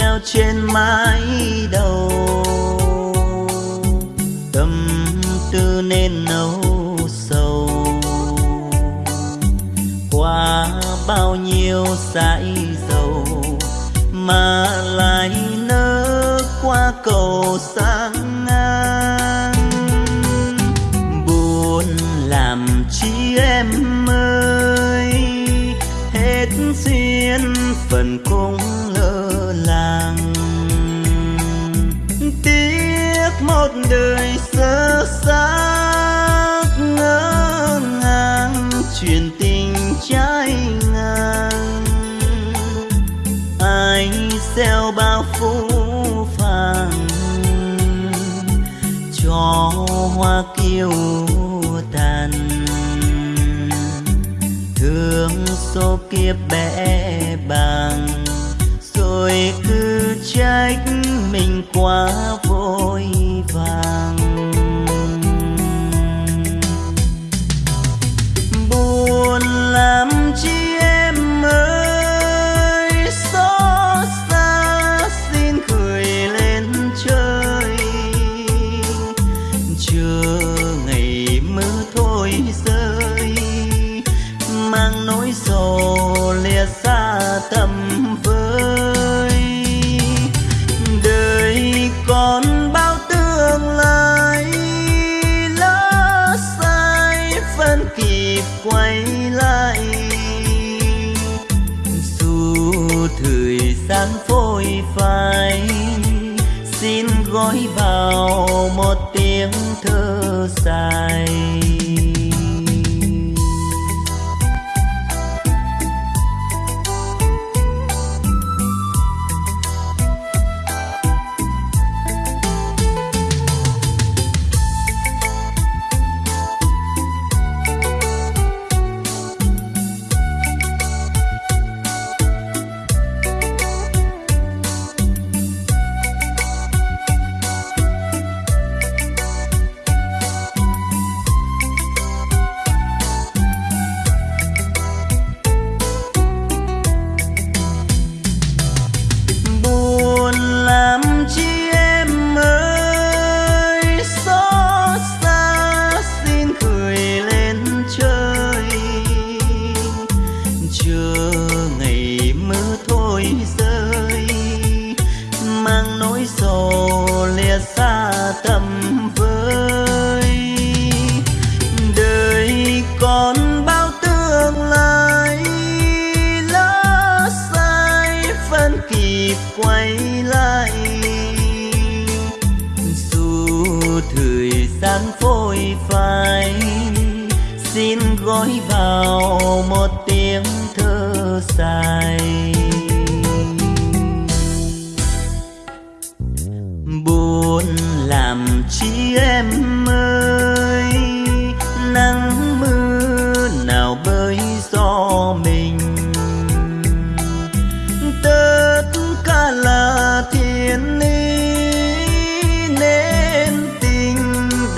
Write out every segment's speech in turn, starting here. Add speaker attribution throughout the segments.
Speaker 1: treo trên mái đầu. Tâm tư nên nấu sầu. Qua bao nhiêu dãi dầu mà lại nỡ qua cầu sang ngang. Buồn làm chi em ơi, hết duyên phần cung đời sơ xác ngỡ ngàng, chuyện tình trái ngang. Ai gieo bao phú phàng, cho hoa kiêu tàn. Thương số kiếp bẽ bàng rồi cứ trách mình quá vội vàng. Thời gian phôi phai. Xin gói vào một tiếng thơ dài.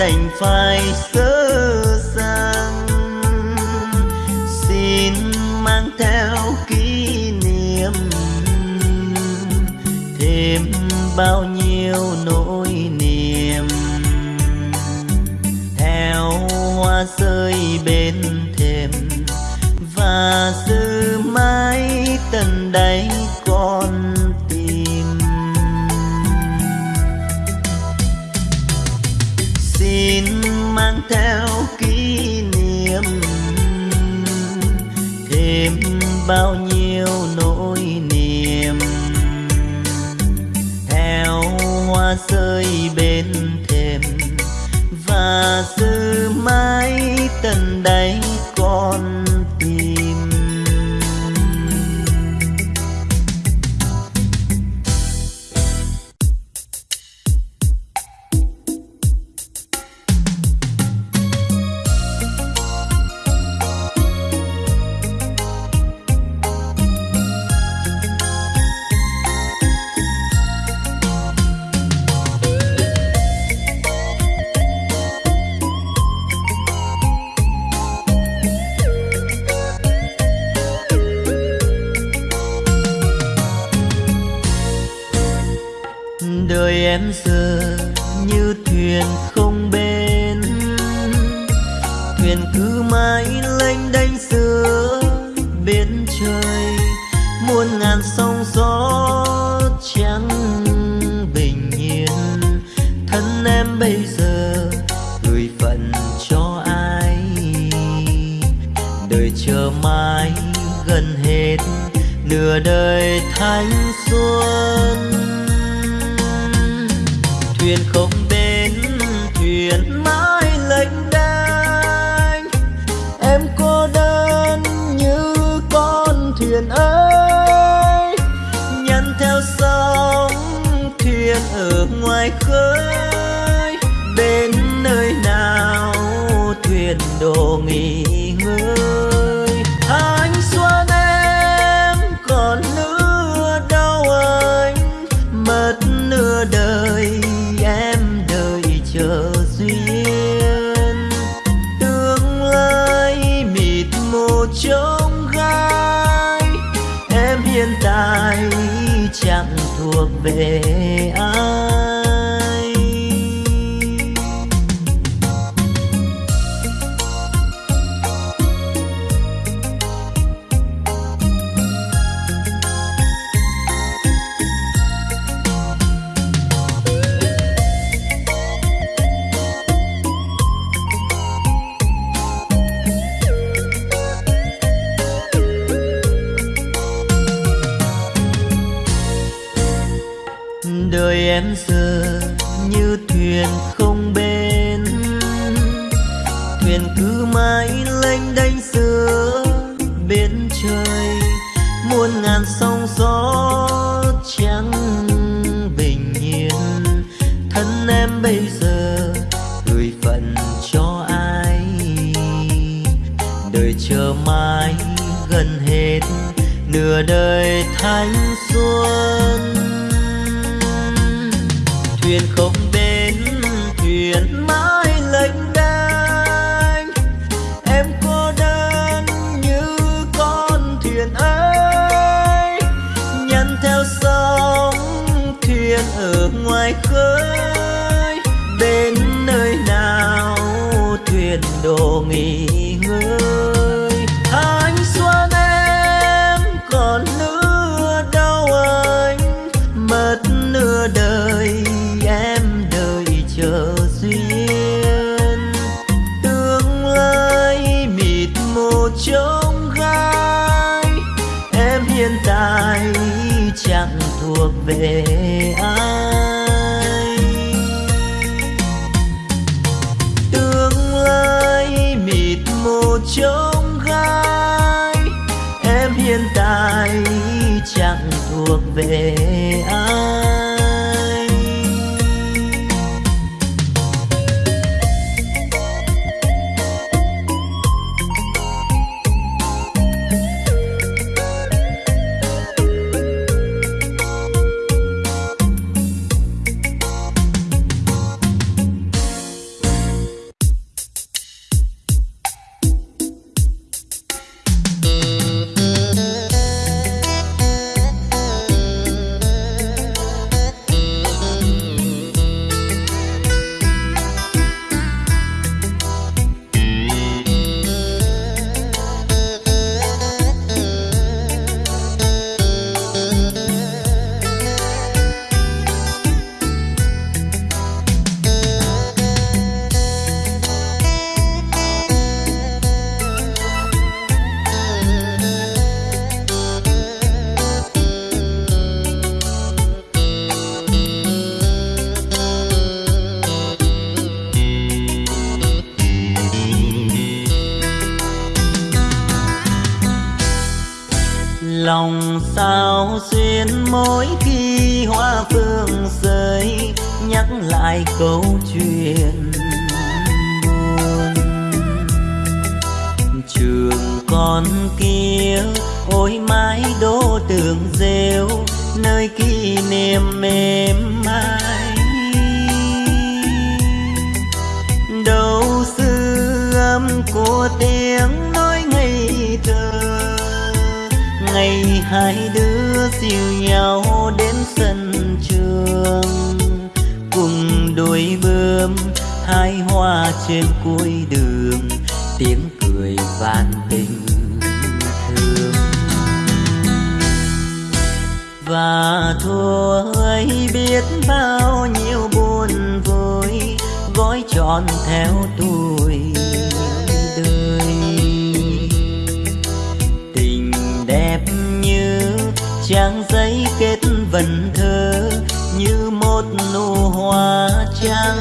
Speaker 1: Đành phải sơ sang. Xin mang theo kỷ niệm thêm bao nhiêu nỗi niềm. Theo hoa rơi bên thềm, và bao nhiêu nửa đời thanh xuân thuyền không answer. biển mãi lênh đênh. Em cô đơn như con thuyền ấy. Nhân theo sóng thuyền ở ngoài khơi. Đến nơi nào thuyền đổ nghỉ phương sương rơi nhắc lại câu chuyện buồn. Trường con kia, ôi mái đô tường rêu, nơi kỷ niệm mềm mại. Đâu sư âm của tiếng nói ngây thơ, ngày hai đứa dìu nhau đến sân phương cùng đôi bướm, hai hoa trên cuối đường, tiếng cười vang tình thương. Và thôi biết bao nhiêu buồn vui gói tròn theo tuổi đời. Tình đẹp như trang giấy kết vần thơ nụ hoa trắng.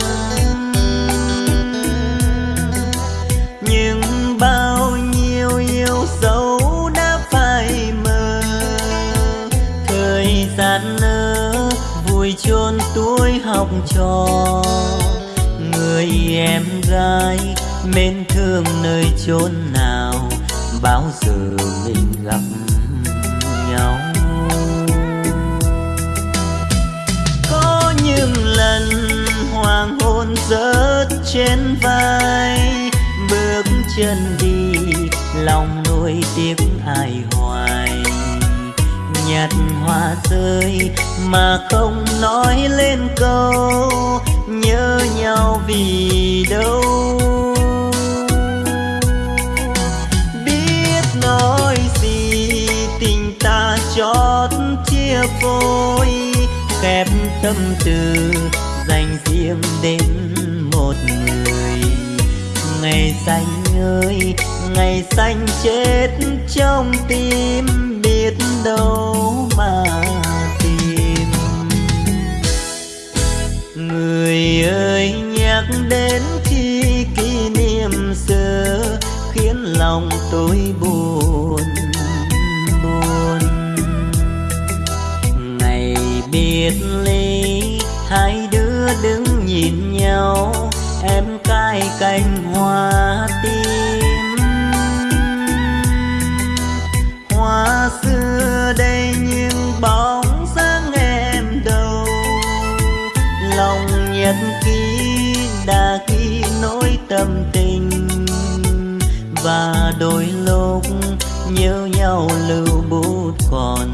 Speaker 1: Nhưng bao nhiêu yêu dấu đã phai mờ. Thời gian nỡ vui chôn tuổi học trò. Người em gái mến thương nơi chốn nào. Bao giờ mình rớt trên vai, bước chân đi, lòng nuôi tiếc ai hoài. Nhặt hoa rơi mà không nói lên câu, nhớ nhau vì đâu? Biết nói gì, tình ta chót chia phôi khép tâm tư riêng đến một người. Ngày xanh ơi, ngày xanh chết trong tim, biết đâu mà tìm. Người ơi, nhắc đến khi kỷ niệm xưa, khiến lòng tôi buồn buồn. Ngày biệt ly, hai đứa đứng nhìn nhau, em cài cành hoa tim. Hoa xưa đây nhưng bóng dáng em đâu. Lòng nhật ký đã ghi nỗi tâm tình. Và đôi lúc nhớ nhau lưu bút còn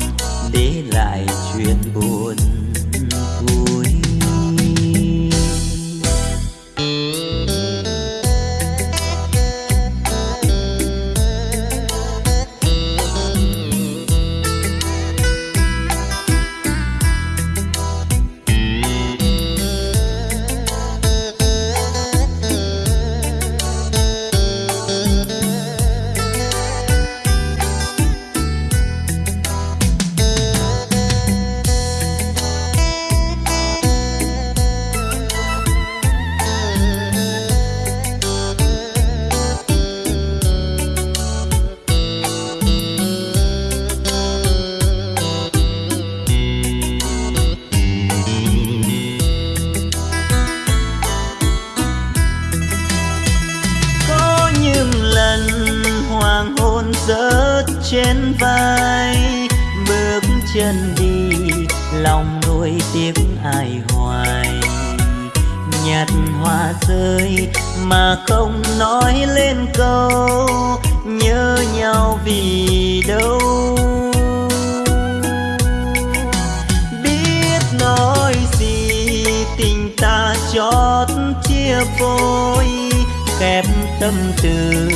Speaker 1: từ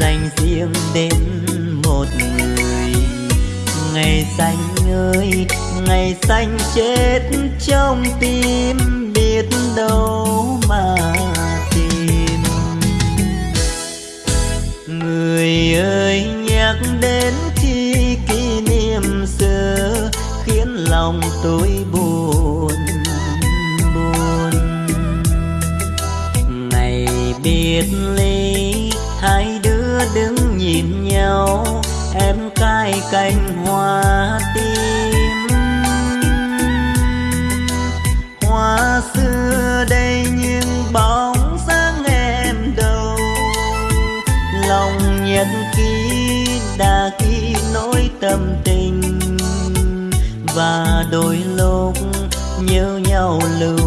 Speaker 1: dành riêng đến một người. Ngày xanh ơi, ngày xanh chết trong tim, biết đâu mà tìm. Người ơi, nhắc đến khi kỷ niệm xưa, khiến lòng tôi buồn. Nhìn nhau, em cài cành hoa tim. Hoa xưa đây nhưng bóng dáng em đâu. Lòng nhật ký đã ký nỗi tâm tình. Và đôi lúc nhớ nhau lưu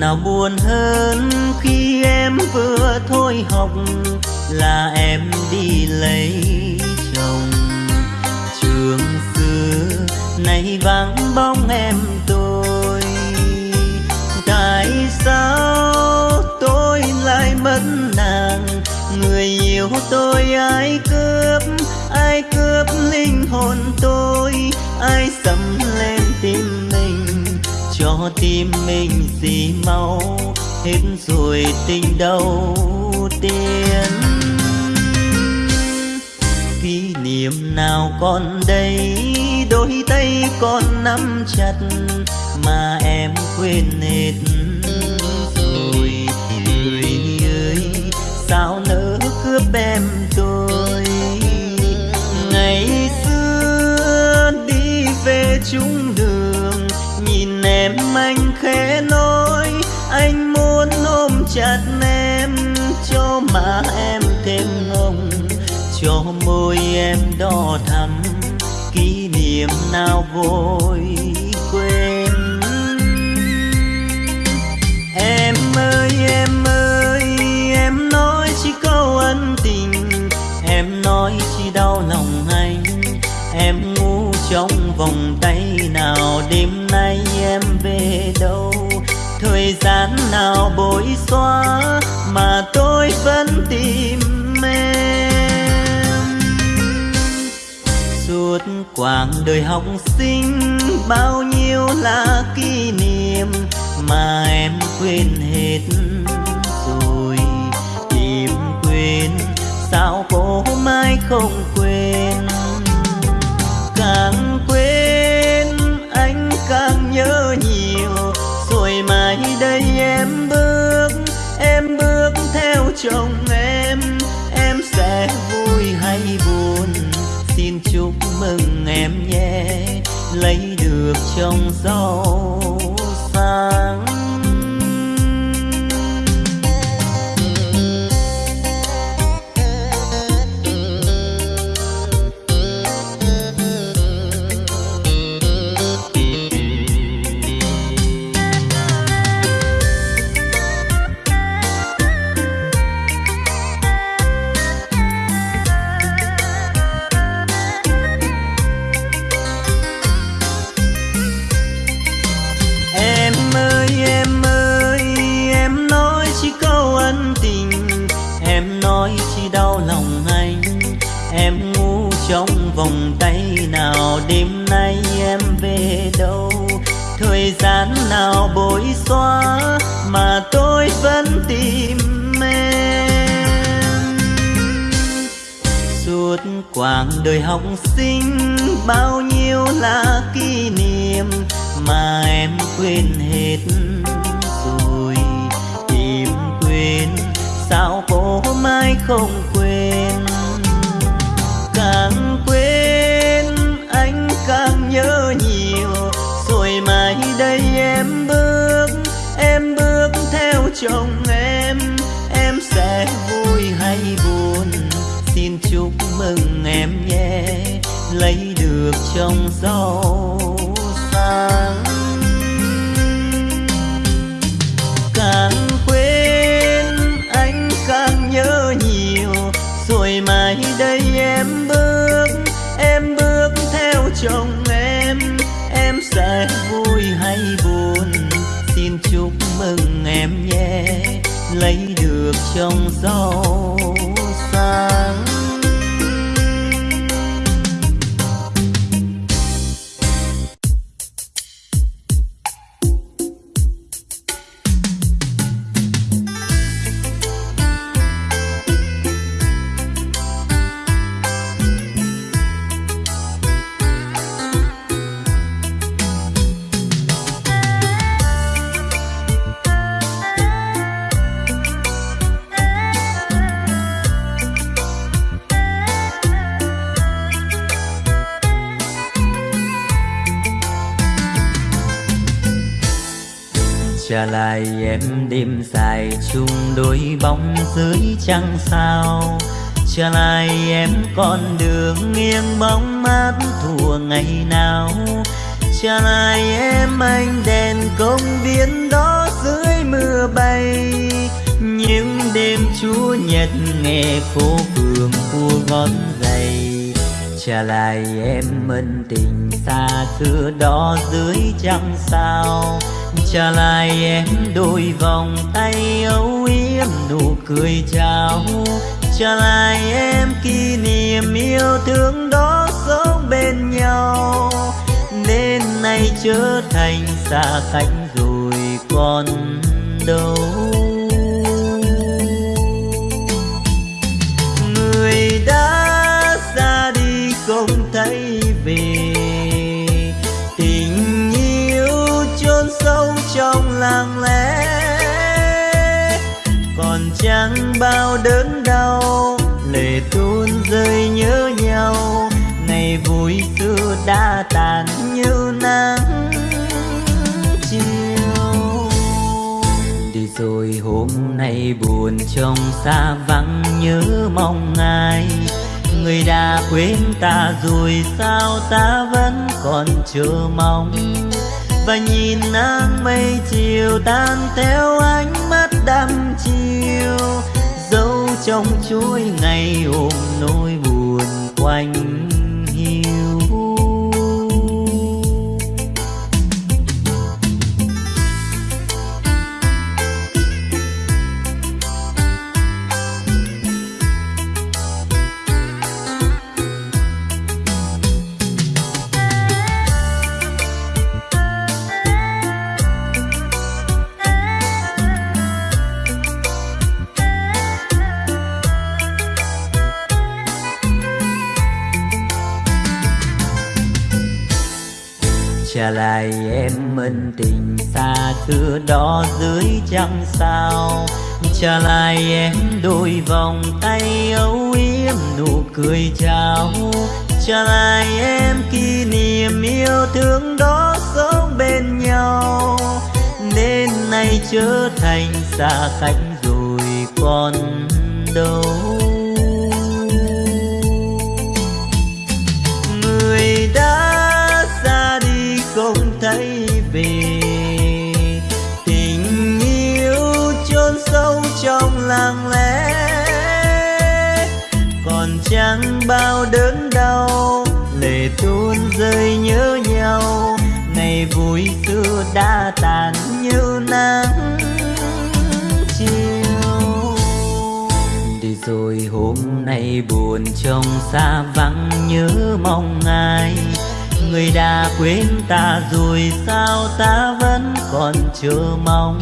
Speaker 1: nào buồn hơn khi em vừa thôi học là em đi lấy chồng. Trường xưa nay vắng bóng em tôi, tại sao tôi lại mất nàng? Người yêu tôi ai cướp ai cướp linh hồn tôi? Ai xâm cho tim mình gì mau hết rồi tình đầu tiên. Kỷ niệm nào còn đây, đôi tay còn nắm chặt mà em quên hết rồi. Người ơi, sao nỡ cướp em? Má em thêm ngông, cho môi em đỏ thắm, kỷ niệm nào vội quên. Em ơi em ơi, em nói chỉ câu ân tình, em nói chỉ đau lòng anh. Em ngu trong vòng tay nào, đêm nay em về đâu? Thời gian nào bối xóa tim em. Suốt quãng đời học sinh, bao nhiêu là kỷ niệm mà em quên hết. Rồi tìm quên, sao cô mai không quên? Càng quên chồng em em sẽ vui hay buồn? Xin chúc mừng em nhé, lấy được chồng giàu sang xóa mà tôi vẫn tìm em. Suốt quãng đời học sinh, bao nhiêu là kỷ niệm mà em quên hết rồi. Tìm quên, sao cô mai không quên? Càng quên, anh càng nhớ nhiều. Rồi mai đây em bước em bước theo chồng em em sẽ vui hay buồn? Xin chúc mừng em nhé, lấy được chồng giàu được chồng trả lại em đêm dài chung đôi bóng dưới trăng sao. Trả lại em con đường nghiêng bóng mát thua ngày nào. Trả lại em anh đèn công viên đó dưới mưa bay. Những đêm chúa nhật nghe phố phường cua gót giày trả lại em ân tình xa xưa đó dưới trăng sao trả lại em đôi vòng tay âu yếm, nụ cười chào trả lại em kỷ niệm yêu thương đó sống bên nhau. Nên nay trở thành xa cách rồi còn đâu. Bao đớn đau lệ tuôn rơi nhớ nhau. Ngày vui xưa đã tàn như nắng chiều. Đi rồi hôm nay buồn trong xa vắng nhớ mong ai. Người đã quên ta rồi sao ta vẫn còn chờ mong? Và nhìn nắng mây chiều tan theo ánh mắt đăm chiều trong chuỗi ngày ôm nỗi buồn quanh chẳng trăng sao. Trả lại em đôi vòng tay âu yếm nụ cười chào. Trả lại em kỷ niệm yêu thương đó sống bên nhau. Nên nay trở thành xa cách rồi còn đâu. Bao đớn đau lệ tuôn rơi nhớ nhau. Ngày vui xưa đã tàn như nắng chiều. Đi rồi hôm nay buồn trong xa vắng nhớ mong ai. Người đã quên ta rồi sao ta vẫn còn chờ mong?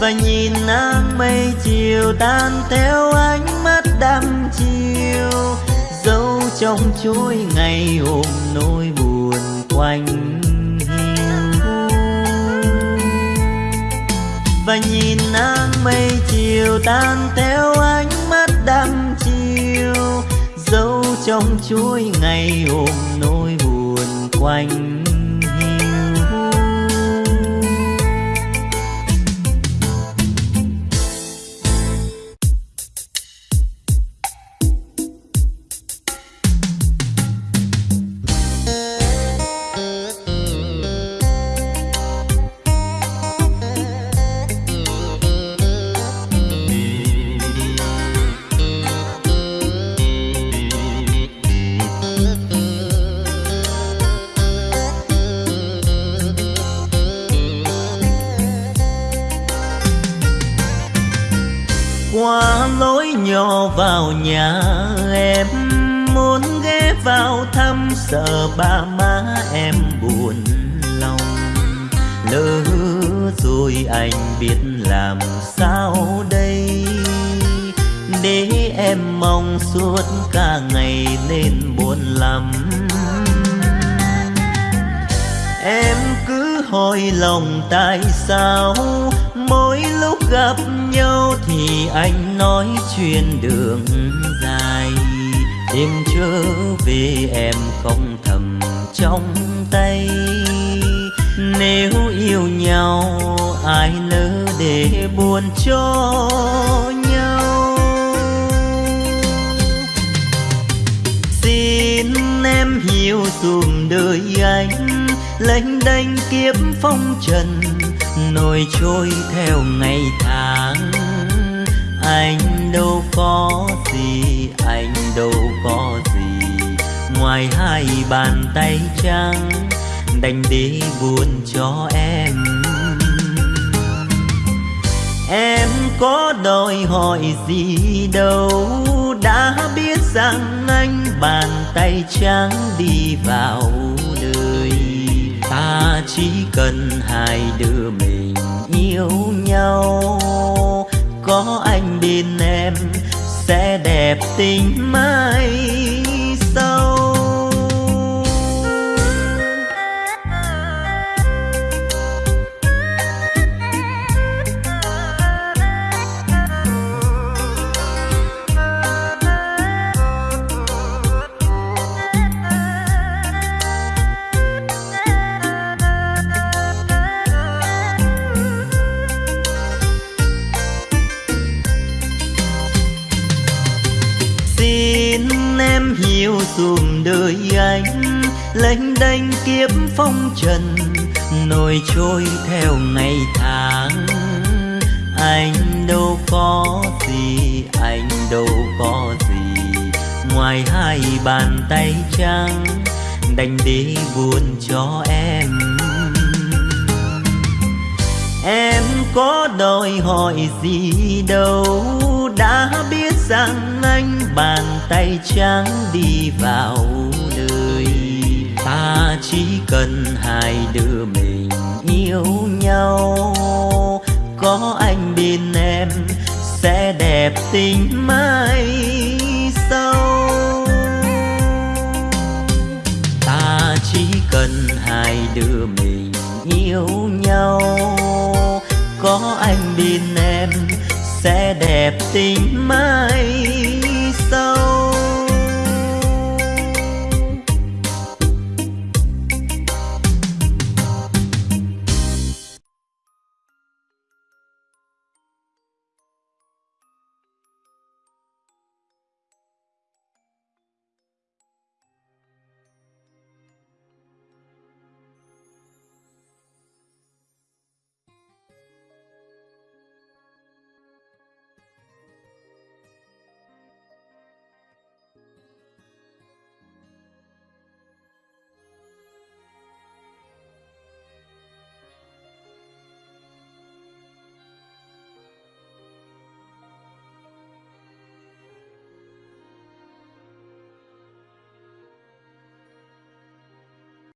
Speaker 1: Và nhìn nắng mây chiều tan theo ánh mắt đăm chiều trong chối ngày ôm nỗi buồn quanh và nhìn nắng mây chiều tan theo ánh mắt đăm chiều, dấu trong chuỗi ngày ôm nỗi buồn quanh sợ ba má em buồn lòng. Lỡ rồi anh biết làm sao đây? Để em mong suốt cả ngày nên buồn lắm. Em cứ hỏi lòng tại sao? Mỗi lúc gặp nhau thì anh nói chuyện đường dài đêm trở về em không thầm trong tay. Nếu yêu nhau, ai lỡ để buồn cho nhau? Xin em hiểu dùm đời anh, lênh đênh kiếp phong trần, nổi trôi theo ngày tháng. Anh đâu có gì anh đâu có gì. Ngoài hai bàn tay trắng, đành đi buồn cho em. Em có đòi hỏi gì đâu, đã biết rằng anh bàn tay trắng đi vào đời. Ta chỉ cần hai đứa mình yêu nhau, có anh bên em sẽ đẹp tình mai. Xin em hiểu dùm đời anh. Lênh đênh kiếp phong trần, nổi trôi theo ngày tháng. Anh đâu có gì, anh đâu có gì. Ngoài hai bàn tay trắng, đành đi buồn cho em. Em có đòi hỏi gì đâu, đã biết rằng anh bàn tay trắng đi vào đời. Ta chỉ cần hai đứa mình yêu nhau. Có anh bên em sẽ đẹp tình mai sau. Ta chỉ cần hai đứa mình yêu nhau. Có anh bên em sẽ đẹp tình mai.